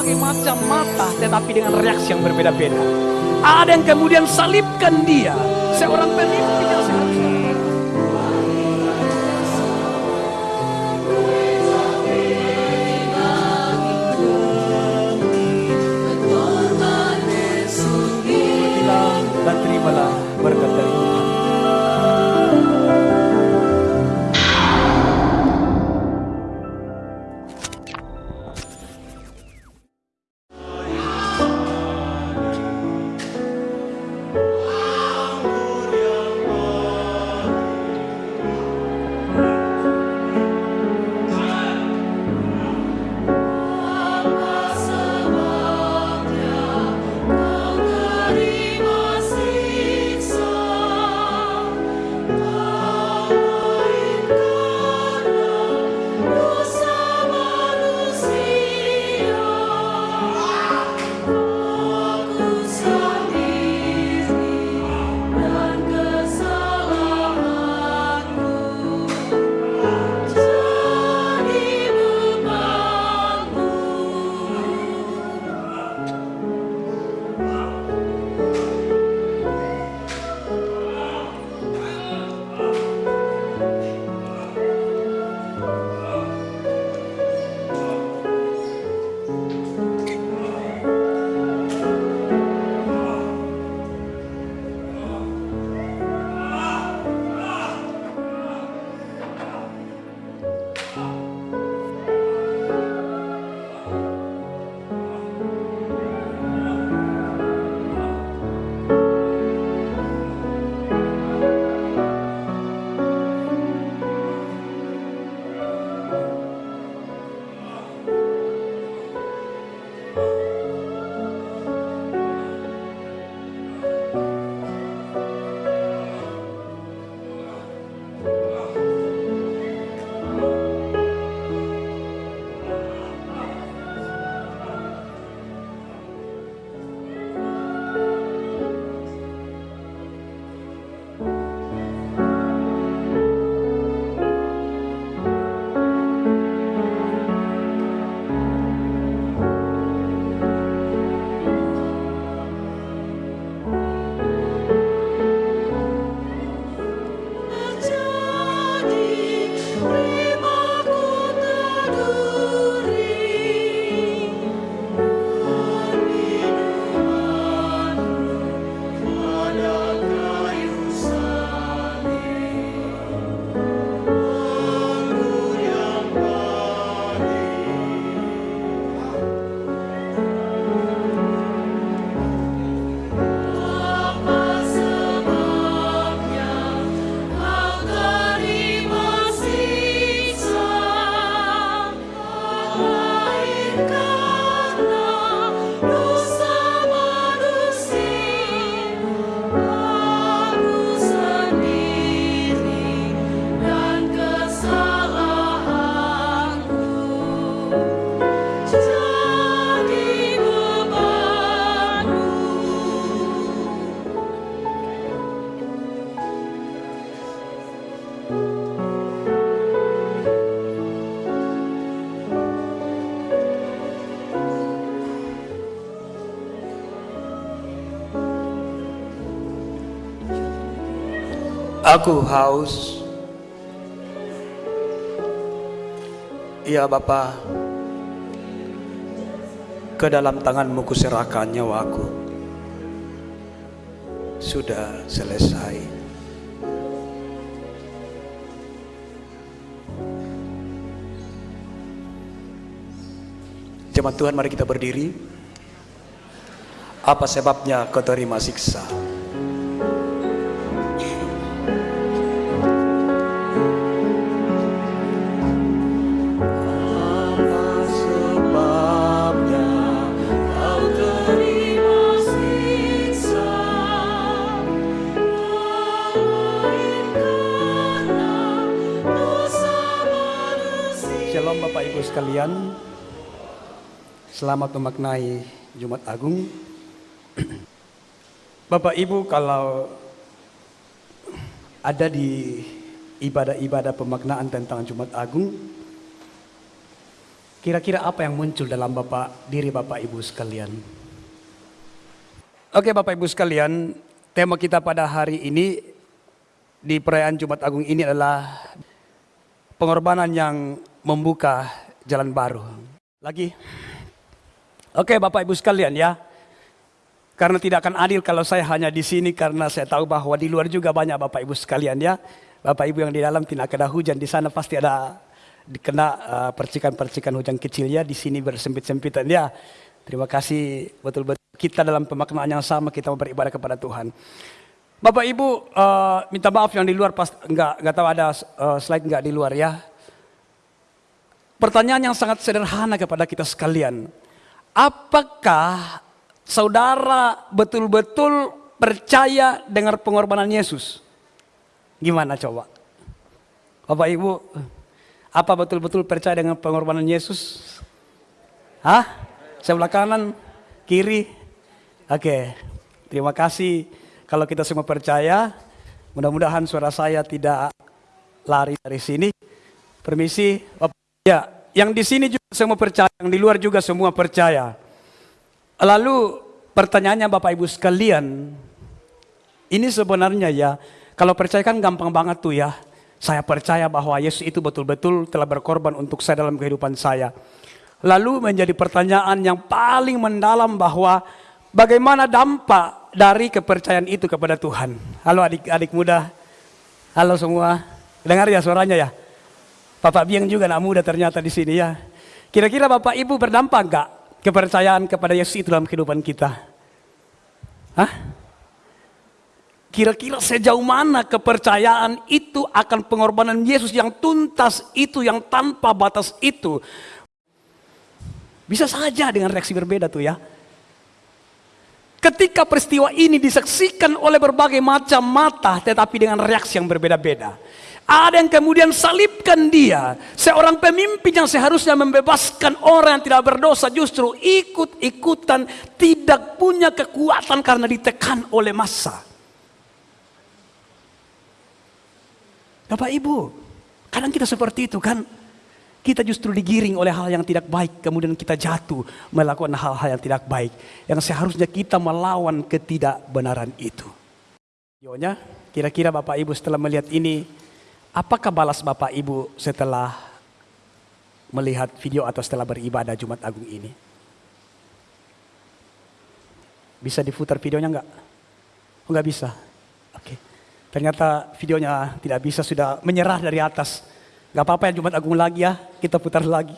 berbagai macam mata tetapi dengan reaksi yang berbeda-beda. Ada yang kemudian salibkan dia, seorang pemimpin yang seharusnya Aku haus. Ya Bapa, ke dalam tanganmu kuserahkan nyawaku. Sudah selesai. Jemaat Tuhan mari kita berdiri. Apa sebabnya kau terima siksa? Sekalian. Selamat memaknai Jumat Agung. Bapak Ibu kalau ada di ibadah-ibadah pemaknaan tentang Jumat Agung, Kira-kira apa yang muncul dalam Bapak diri Bapak Ibu sekalian? Oke Bapak Ibu sekalian, tema kita pada hari ini di perayaan Jumat Agung ini adalah pengorbanan yang membuka jalan baru. Lagi. Oke Bapak Ibu sekalian ya. Karena tidak akan adil kalau saya hanya di sini karena saya tahu bahwa di luar juga banyak Bapak Ibu sekalian ya. Bapak Ibu yang di dalam tidak ada hujan di sana pasti ada dikena uh, percikan-percikan hujan kecil ya di sini bersempit-sempitan ya. Terima kasih betul-betul kita dalam pemaknaan yang sama kita beribadah kepada Tuhan. Bapak Ibu uh, minta maaf yang di luar pas enggak enggak tahu ada uh, slide enggak di luar ya. Pertanyaan yang sangat sederhana kepada kita sekalian. Apakah saudara betul-betul percaya dengan pengorbanan Yesus? Gimana coba? Bapak Ibu, apa betul-betul percaya dengan pengorbanan Yesus? Hah? Sebelah kanan, kiri? Oke, terima kasih kalau kita semua percaya. Mudah-mudahan suara saya tidak lari dari sini. Permisi, Bapak. Ya, yang di sini juga semua percaya, yang di luar juga semua percaya. Lalu pertanyaannya Bapak Ibu sekalian, ini sebenarnya ya, kalau percaya kan gampang banget tuh ya. Saya percaya bahwa Yesus itu betul-betul telah berkorban untuk saya dalam kehidupan saya. Lalu menjadi pertanyaan yang paling mendalam bahwa bagaimana dampak dari kepercayaan itu kepada Tuhan. Halo adik-adik muda, halo semua, dengar ya suaranya ya. Bapak Biang juga anak muda ternyata di sini ya. Kira-kira Bapak Ibu berdampak enggak kepercayaan kepada Yesus itu dalam kehidupan kita? Hah? Kira-kira sejauh mana kepercayaan itu akan pengorbanan Yesus yang tuntas itu, yang tanpa batas itu. Bisa saja dengan reaksi berbeda tuh ya. Ketika peristiwa ini disaksikan oleh berbagai macam mata tetapi dengan reaksi yang berbeda-beda. Ada yang kemudian salibkan dia. Seorang pemimpin yang seharusnya membebaskan orang yang tidak berdosa justru ikut-ikutan tidak punya kekuatan karena ditekan oleh massa. Bapak Ibu, kadang kita seperti itu kan. Kita justru digiring oleh hal yang tidak baik, kemudian kita jatuh melakukan hal-hal yang tidak baik. Yang seharusnya kita melawan ketidakbenaran itu. Yonya, kira-kira Bapak Ibu setelah melihat ini, Apakah balas Bapak Ibu setelah melihat video atau setelah beribadah Jumat Agung ini? Bisa diputar videonya enggak? Oh enggak bisa? Oke. Ternyata videonya tidak bisa, sudah menyerah dari atas. Enggak apa-apa ya Jumat Agung lagi ya, kita putar lagi.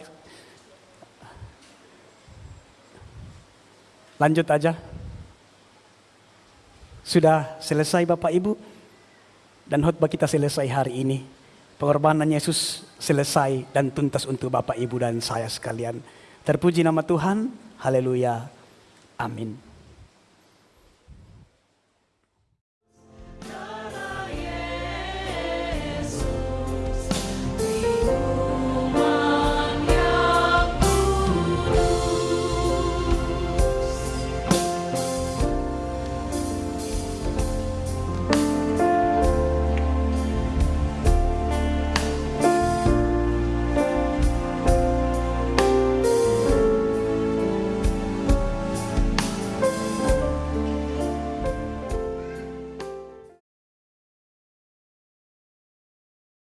Lanjut aja. Sudah selesai Bapak Ibu? Dan khotbah kita selesai hari ini. Pengorbanan Yesus selesai dan tuntas untuk Bapak, Ibu, dan saya sekalian. Terpuji nama Tuhan. Haleluya. Amin.